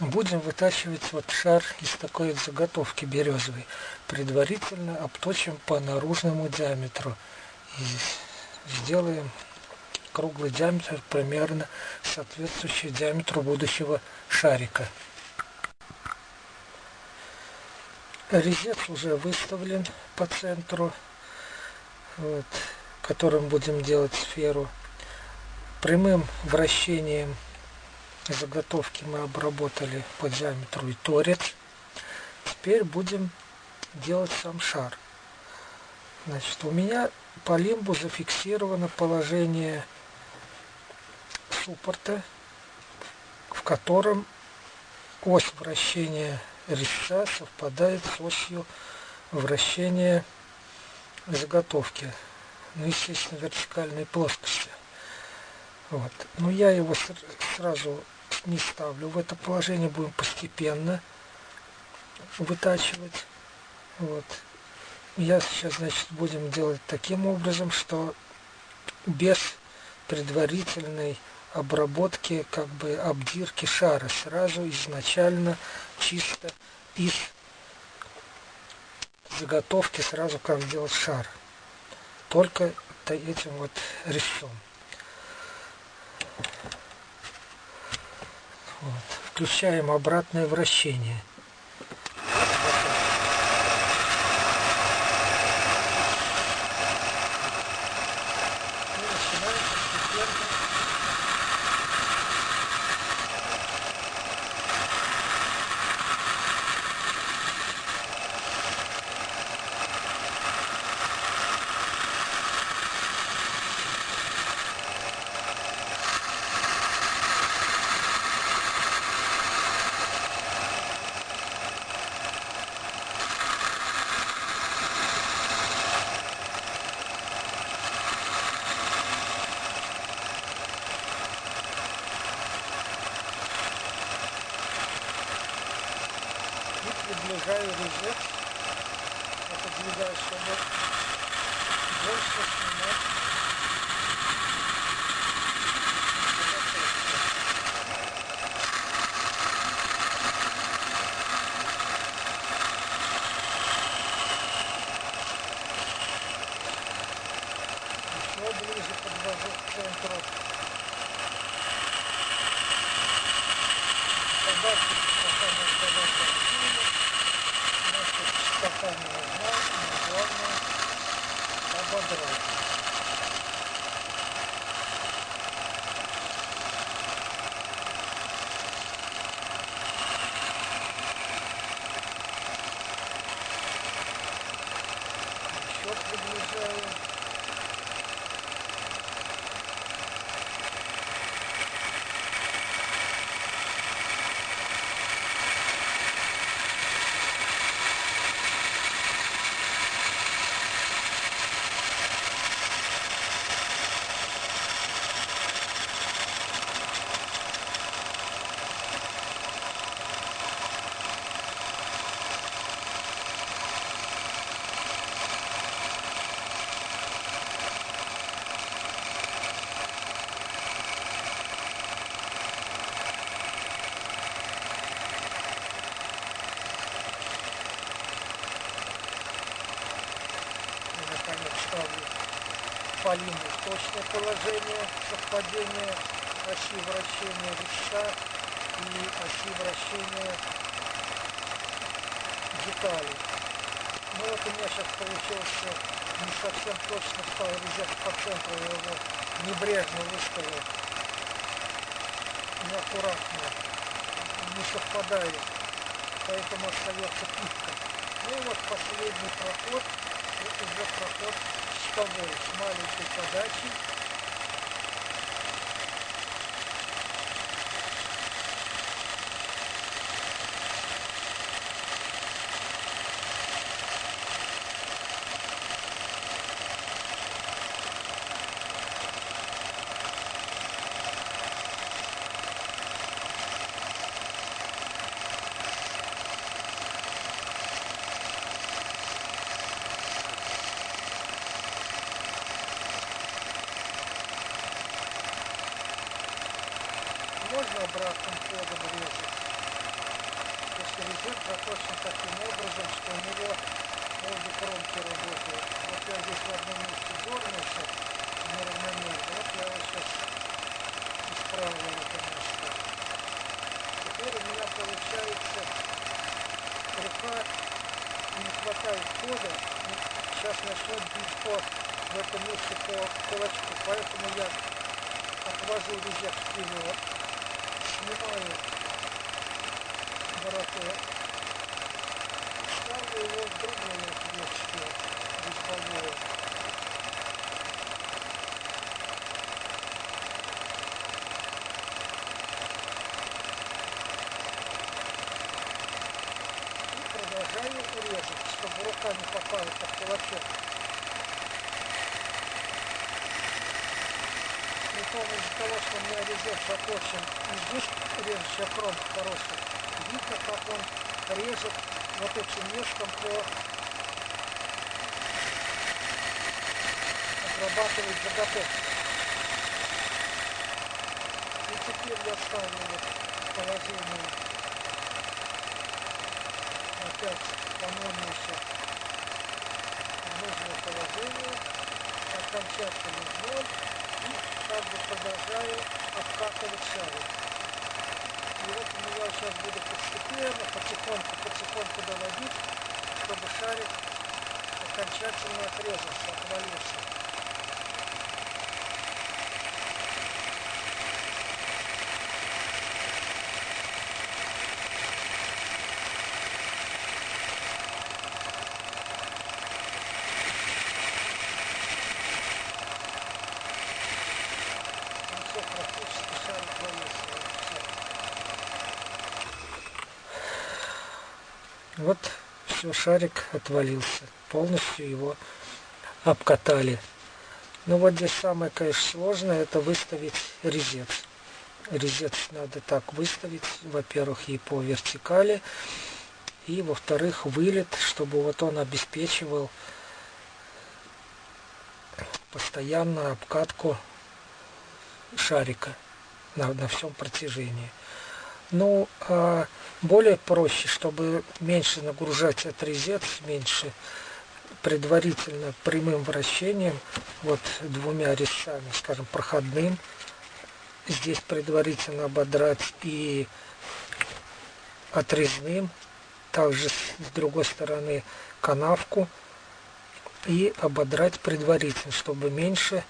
будем вытачивать вот шар из такой заготовки березовой. Предварительно обточим по наружному диаметру. И сделаем круглый диаметр примерно соответствующий диаметру будущего шарика. Резец уже выставлен по центру, вот, которым будем делать сферу. Прямым вращением заготовки мы обработали по диаметру и торец. Теперь будем делать сам шар. Значит, у меня по лимбу зафиксировано положение суппорта, в котором ось вращения резца совпадает с осью вращения заготовки. Ну, естественно, вертикальной плоскости. Вот. Но я его сразу не ставлю в это положение, будем постепенно вытачивать. Вот. Я сейчас, значит, будем делать таким образом, что без предварительной обработки, как бы обдирки шара, сразу изначально чисто из заготовки сразу как сделать шар. Только этим вот резцом. Вот. Включаем обратное вращение. Приближаю резец, отодвигаю, чтобы больше снимать. Еще ближе подвожу к центру. Подачи пока не нужна, но главное ободрать. Еще приближаю. наконец ставлю в точное положение совпадения оси вращения резца и оси вращения деталей. Ну вот у меня сейчас получился не совсем точно стал резец по центру, я его небрежно выставил, неаккуратно, не совпадает, поэтому остается пипка. Ну и вот последний проход это уже проход с маленькой подачей. Можно обратным ходом резать. резец заточен таким образом, что у него обе кромки работают. Вот я здесь в одном месте дернулся неравномерно. Вот я его сейчас исправил это место. Теперь у меня получается рука не хватает хода. Сейчас начнет бить по в этом месте по кулачку. Поэтому я отвожу резец вперед, снимаю вороток, ставлю его в другое отверстие. И продолжаю резать, чтобы рука не попала под кулачок. Из-за того, что меня резец заточен, и здесь режущая кромка хорошая, видно, как он режет вот этим ножком по обрабатывает заготовку. И теперь я ставлю вот положение. Опять по-моему еще нужное положение, окончательный ноль. И как бы продолжаю обкатывать шарик. И вот у меня сейчас буду постепенно, потихоньку, потихоньку доводить, чтобы шарик окончательно отрезался, отвалился. Ну все, практически шарик валился. Все. Вот все, шарик отвалился. Полностью его обкатали. Ну вот здесь самое, конечно, сложное, это выставить резец. Резец надо так выставить, во-первых, и по вертикали, и во-вторых, вылет, чтобы вот он обеспечивал постоянную обкатку шарика на, на всем протяжении. Ну, а более проще, чтобы меньше нагружать этот резец, меньше предварительно прямым вращением, вот двумя резцами, скажем, проходным, здесь предварительно ободрать и отрезным, также с другой стороны канавку и ободрать предварительно, чтобы меньше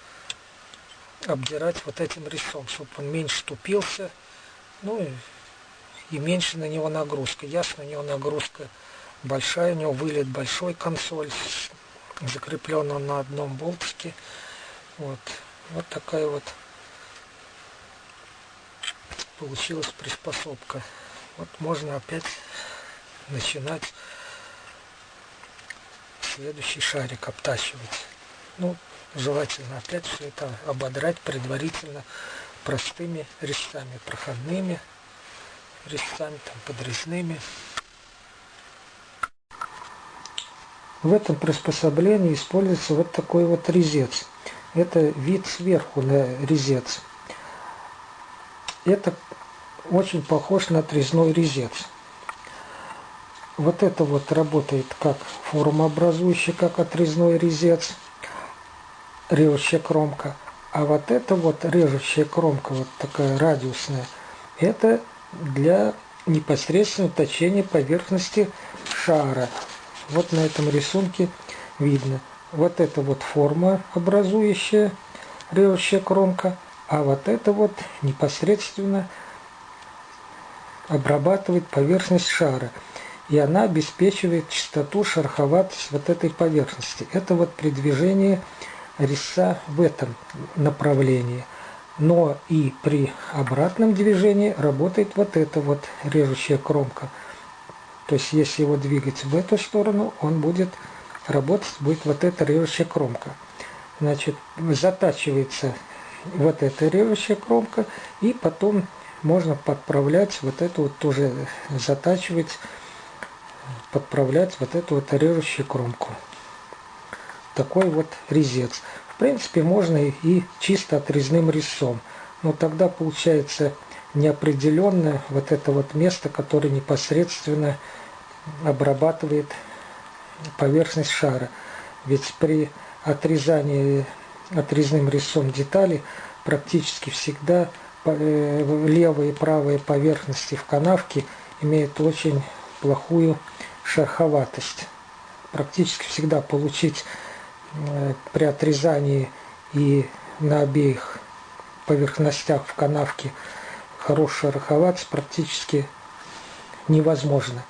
обдирать вот этим резцом, чтобы он меньше тупился, ну и, и меньше на него нагрузка. Ясно, у него нагрузка большая, у него вылет большой консоль, закреплен он на одном болтике. Вот, вот такая вот получилась приспособка. Вот можно опять начинать следующий шарик обтачивать. Ну, желательно опять все это ободрать предварительно простыми резцами, проходными резцами, там, подрезными. В этом приспособлении используется вот такой вот резец. Это вид сверху на резец. Это очень похож на отрезной резец. Вот это вот работает как формообразующий, как отрезной резец, режущая кромка. А вот это вот режущая кромка, вот такая радиусная, это для непосредственного точения поверхности шара. Вот на этом рисунке видно. Вот это вот форма образующая режущая кромка, а вот это вот непосредственно обрабатывает поверхность шара. И она обеспечивает чистоту, шероховатость вот этой поверхности. Это вот при движении резца в этом направлении. Но и при обратном движении работает вот эта вот режущая кромка. То есть если его двигать в эту сторону, он будет работать, будет вот эта режущая кромка. Значит, затачивается вот эта режущая кромка, и потом можно подправлять вот эту вот тоже затачивать, подправлять вот эту вот режущую кромку. Такой вот резец. Принципе, можно и чисто отрезным резцом. Но тогда получается неопределенное вот это вот место, которое непосредственно обрабатывает поверхность шара. Ведь при отрезании отрезным резцом детали практически всегда э, левые и правые поверхности в канавке имеют очень плохую шероховатость. Практически всегда получить при отрезании и на обеих поверхностях в канавке хорошая шероховатость практически невозможно.